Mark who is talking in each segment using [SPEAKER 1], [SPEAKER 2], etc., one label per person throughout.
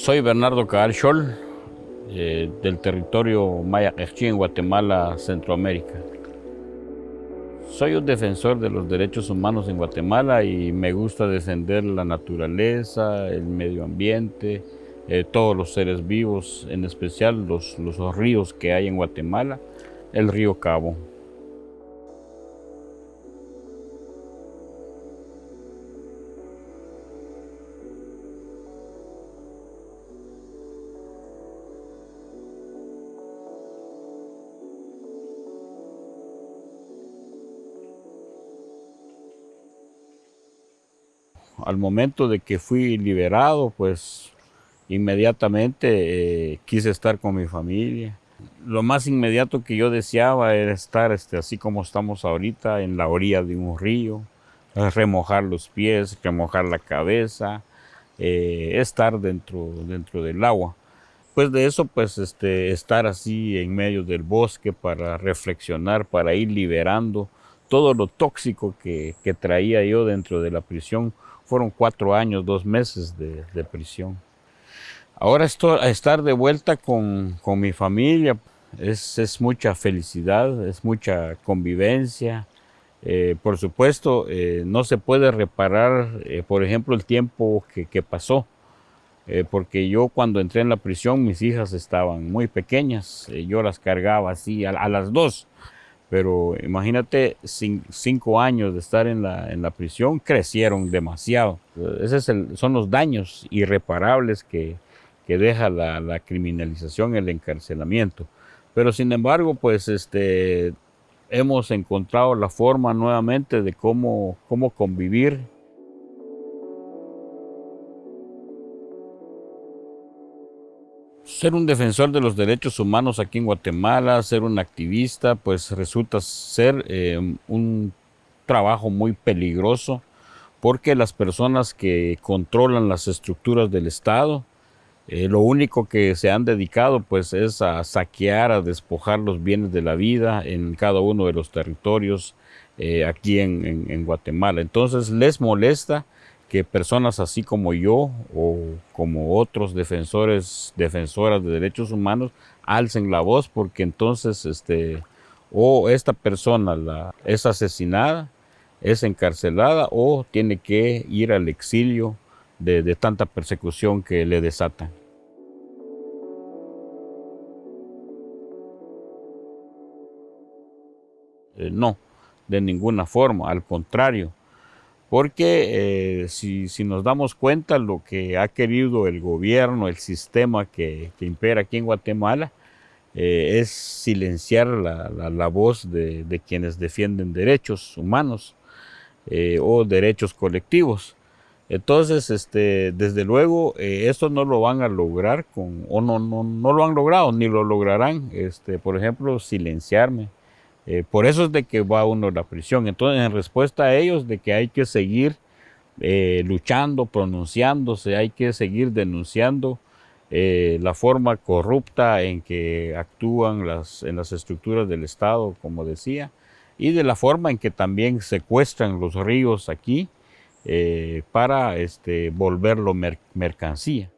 [SPEAKER 1] Soy Bernardo Scholl, eh, del territorio Maya en Guatemala, Centroamérica. Soy un defensor de los derechos humanos en Guatemala y me gusta defender la naturaleza, el medio ambiente, eh, todos los seres vivos, en especial los, los ríos que hay en Guatemala, el río Cabo. Al momento de que fui liberado, pues inmediatamente eh, quise estar con mi familia. Lo más inmediato que yo deseaba era estar este, así como estamos ahorita, en la orilla de un río, remojar los pies, remojar la cabeza, eh, estar dentro, dentro del agua. Pues de eso, pues este, estar así en medio del bosque para reflexionar, para ir liberando todo lo tóxico que, que traía yo dentro de la prisión fueron cuatro años, dos meses de, prisión. Ahora estoy, estar de vuelta con, mi familia es, mucha felicidad, es mucha convivencia. Eh, por supuesto, eh, no se puede reparar, eh, por ejemplo, el tiempo que, pasó, porque yo cuando entré en la prisión mis hijas estaban muy pequeñas, yo las cargaba así a las dos. Pero imagínate, cinco años de estar en la, en la prisión crecieron demasiado. Esos son los daños irreparables que, que deja la, la, criminalización, el encarcelamiento. Pero sin embargo, pues este, hemos encontrado la forma nuevamente de cómo, cómo convivir Ser un defensor de los derechos humanos aquí en Guatemala, ser un activista, pues resulta ser eh, un trabajo muy peligroso porque las personas que controlan las estructuras del Estado, eh, lo único que se han dedicado pues es a saquear, a despojar los bienes de la vida en cada uno de los territorios eh, aquí en Guatemala. Entonces les molesta que personas así como yo o como otros defensores, defensoras de derechos humanos alcen la voz porque entonces este, o esta persona la, es asesinada, es encarcelada o tiene que ir al exilio de, tanta persecución que le desatan. Eh, no, de ninguna forma, al contrario, porque eh, si, nos damos cuenta lo que ha querido el gobierno, el sistema que, impera aquí en Guatemala, eh, es silenciar la, voz de, quienes defienden derechos humanos eh, o derechos colectivos. Entonces, este, desde luego, esto no lo van a lograr con, o no, no, no lo han logrado, ni lo lograrán, este, por ejemplo, silenciarme eh, por eso es de que va uno a la prisión. Entonces, en respuesta a ellos, de que hay que seguir eh, luchando, pronunciándose, hay que seguir denunciando eh, la forma corrupta en que actúan las, en las estructuras del Estado, como decía, y de la forma en que también secuestran los ríos aquí para este, volverlo mercancía.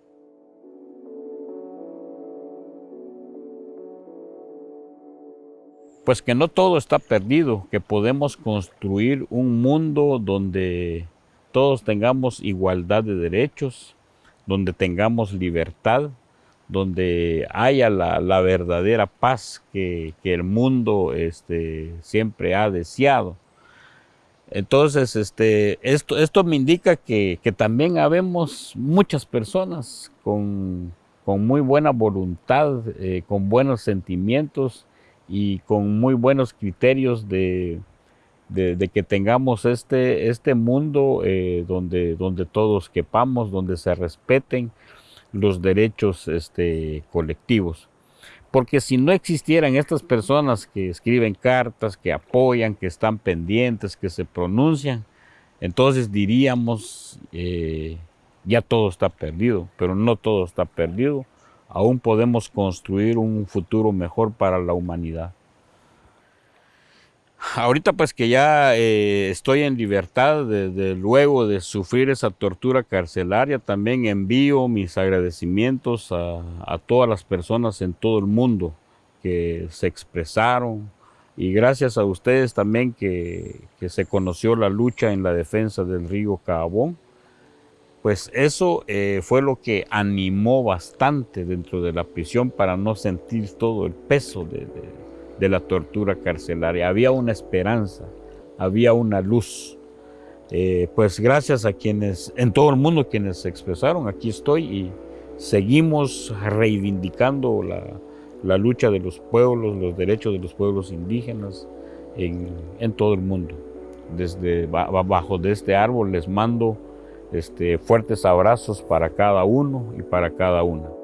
[SPEAKER 1] Pues que no todo está perdido, que podemos construir un mundo donde todos tengamos igualdad de derechos, donde tengamos libertad, donde haya la, verdadera paz que, el mundo este, siempre ha deseado. Entonces, este, esto, esto me indica que, también habemos muchas personas con, muy buena voluntad, eh, con buenos sentimientos, y con muy buenos criterios de, que tengamos este, este mundo eh, donde, donde todos quepamos, donde se respeten los derechos este, colectivos. Porque si no existieran estas personas que escriben cartas, que apoyan, que están pendientes, que se pronuncian, entonces diríamos, eh, ya todo está perdido, pero no todo está perdido aún podemos construir un futuro mejor para la humanidad. Ahorita pues que ya eh, estoy en libertad desde luego de sufrir esa tortura carcelaria, también envío mis agradecimientos a, todas las personas en todo el mundo que se expresaron y gracias a ustedes también que, que se conoció la lucha en la defensa del río Cabón pues eso eh, fue lo que animó bastante dentro de la prisión para no sentir todo el peso de, la tortura carcelaria. Había una esperanza, había una luz. Eh, pues gracias a quienes, en todo el mundo quienes se expresaron, aquí estoy y seguimos reivindicando la, lucha de los pueblos, los derechos de los pueblos indígenas en, en todo el mundo. Desde bajo de este árbol les mando este, fuertes abrazos para cada uno y para cada una.